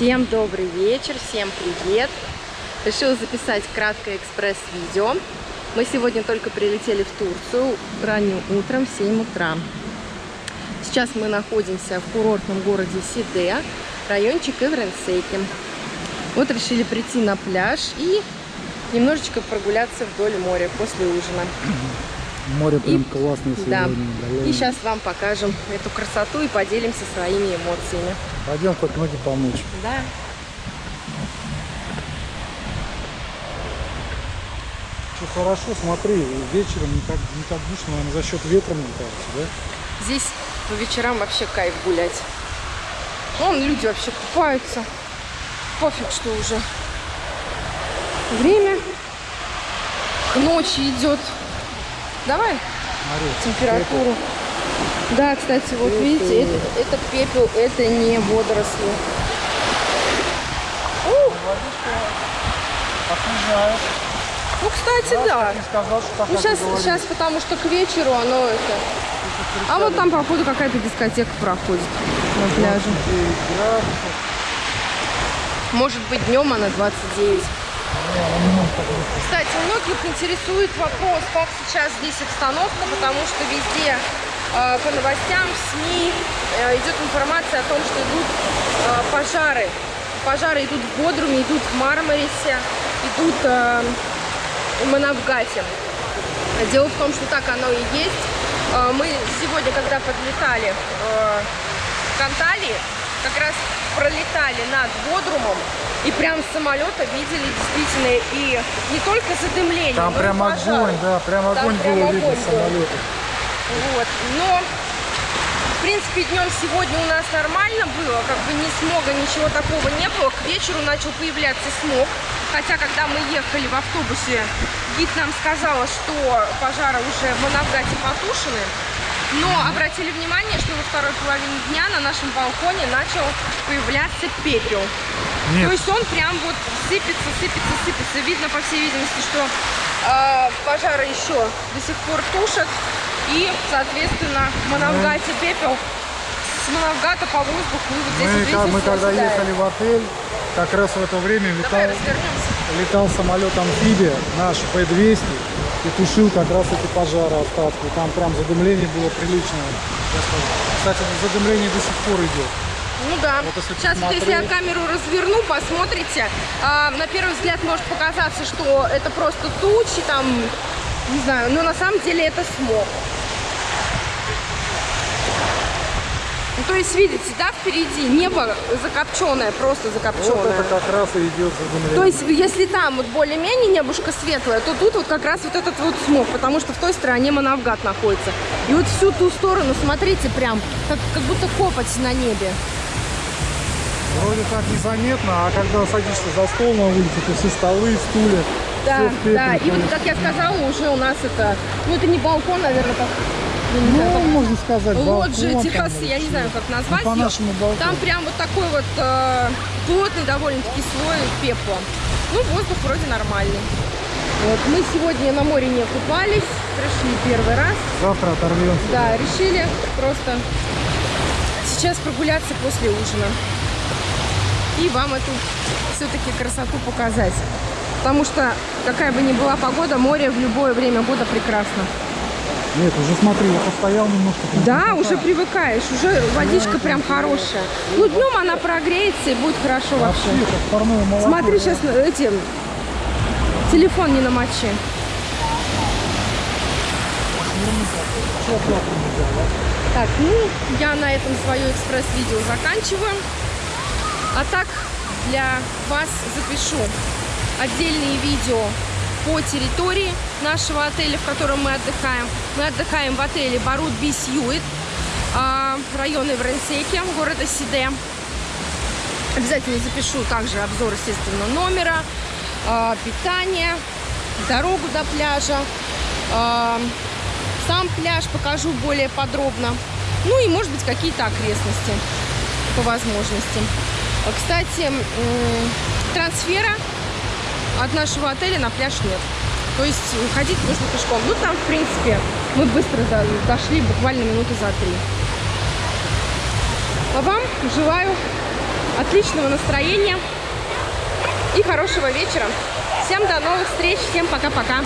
Всем добрый вечер, всем привет! Решила записать краткое экспресс-видео. Мы сегодня только прилетели в Турцию ранним утром в 7 утра. Сейчас мы находимся в курортном городе Сиде, райончик Эвренсейки. Вот решили прийти на пляж и немножечко прогуляться вдоль моря после ужина. Море прям И- классное Да. сегодня. довольно. И сейчас вам покажем эту красоту и поделимся своими эмоциями. Пойдем хоть ноги помочь. Да. Что хорошо, смотри, вечером не так, не так душно, наверное, за счет ветра мне кажется, да? Здесь по вечерам вообще кайф гулять. Вон люди вообще купаются. Пофиг, что уже время к ночи идет. Давай Смотри, температуру. Да, кстати, вот видите, это, это пепел, это не водоросли. Освежает. ну, кстати, да. Сказал, что Ну, сейчас, сейчас, потому что к вечеру оно это... А вот там, походу, какая-то дискотека проходит на пляже. 29 градусов. Может быть, днем она 29. Кстати, многих интересует вопрос, как сейчас здесь обстановка, потому что везде э, по новостям, в СМИ э, идет информация о том, что идут э, пожары. Пожары идут в Бодруме, идут в Мармарисе, идут э, в Манавгате. Дело в том, что так оно и есть. Мы сегодня, когда подлетали э, к Анталии, как раз пролетали над Бодрумом и прям с самолета видели действительно и не только задымление, Там прям пожары. огонь, да, прям Там огонь прям было видно огонь был. самолета. Вот. Но, в принципе, днем сегодня у нас нормально было, как бы ни смога, ничего такого не было. К вечеру начал появляться смог. Хотя, когда мы ехали в автобусе, гид нам сказала, что пожары уже в Манавгате потушены. Но обратили внимание, что во второй половине дня на нашем балконе начал появляться пепел. То Нет, есть он прям вот сыпется, сыпется, сыпется. Видно, по всей видимости, что э, пожары еще до сих пор тушат. И, соответственно, Манавгате пепел с Манавгата по воздуху. И вот здесь мы, вот, видите, мы когда оседает. ехали в отель, как раз в это время летал, летал самолет амфибия наш П-200 и тушил как раз эти пожары остатки. Там прям задымление было приличное. Кстати, задымление до сих пор идет. Ну да. Вот если Сейчас вот если я посмотреть. камеру разверну, посмотрите. а, на первый взгляд может показаться, что это просто тучи, там, не знаю, но на самом деле это смог. Ну, то есть, видите, да, впереди небо закопченное, просто Вот закопченное. это как раз и идет задымление. То есть, если там вот более-менее небушка светлое, то тут вот как раз вот этот вот смог, потому что в той стороне Манавгат находится. И вот всю ту сторону, смотрите, прям, как, как будто копоть на небе. Вроде так незаметно, а когда садишься за стол на улице, то все столы, стулья, Да, да. И вот, как я сказала, уже у нас это, ну это не балкон, наверное, как, Ну, как можно сказать, балкон, террасы, там, я не знаю, как назвать Ну, её. по-нашему балкон. Там прям вот такой вот э, плотный довольно-таки слой пепла. Ну, воздух вроде нормальный. Вот, мы сегодня на море не купались, пришли первый раз. Завтра оторвемся. Да, решили просто сейчас прогуляться после ужина. И вам эту все-таки красоту показать. Потому что, какая бы ни была погода, море в любое время года прекрасно. Нет, уже смотри, я постоял немножко. Да, уже привыкаешь, уже водичка прям хорошая. Ну, днем она прогреется и будет хорошо вообще. Вообще. Смотри, сейчас эти телефон не намочи. Так, ну, я на этом свое экспресс-видео заканчиваю. А так, для вас запишу отдельные видео по территории нашего отеля, в котором мы отдыхаем. Мы отдыхаем в отеле Барут Би Сьюит, а, район Эвренсеки, города Сиде. Обязательно запишу также обзор, естественно, номера, а, питания, дорогу до пляжа, а, сам пляж покажу более подробно. Ну и, может быть, какие-то окрестности по возможности. Кстати, трансфера от нашего отеля на пляж нет. То есть ходить нужно пешком. Ну, там, в принципе, мы быстро до- дошли, буквально минуты за три. А вам желаю отличного настроения и хорошего вечера. Всем до новых встреч, всем пока-пока.